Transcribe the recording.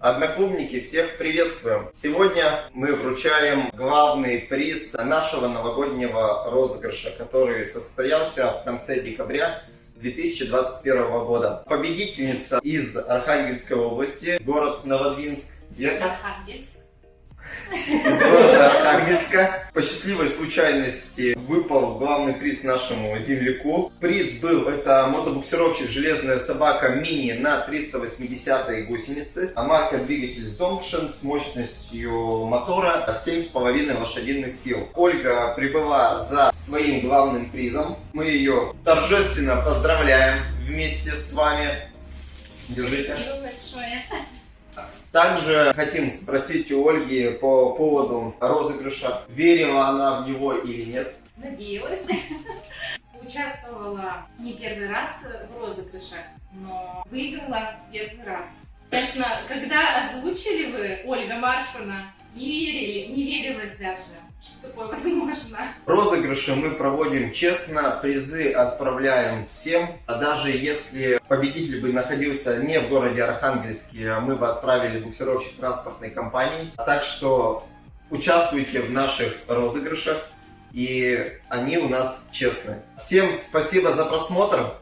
Одноклубники, всех приветствуем! Сегодня мы вручаем главный приз нашего новогоднего розыгрыша, который состоялся в конце декабря 2021 года. Победительница из Архангельской области, город Новодвинск. Верно? Архангельск из города Архангельска. По счастливой случайности выпал главный приз нашему земляку. Приз был, это мотобуксировщик «Железная собака мини» на 380 гусеницы. А марка двигатель Zongshen с мощностью мотора 7,5 лошадиных сил. Ольга прибыла за своим главным призом. Мы ее торжественно поздравляем вместе с вами. Держите. Спасибо большое. Также хотим спросить у Ольги по поводу розыгрыша. Верила она в него или нет? Надеялась. Участвовала не первый раз в розыгрышах, но выиграла первый раз. Конечно, когда озвучили вы Ольга Маршина, не верили, не верилось даже что такое возможно. Розыгрыши мы проводим честно, призы отправляем всем. А даже если победитель бы находился не в городе Архангельске, мы бы отправили буксировщик транспортной компании. Так что участвуйте в наших розыгрышах, и они у нас честные. Всем спасибо за просмотр.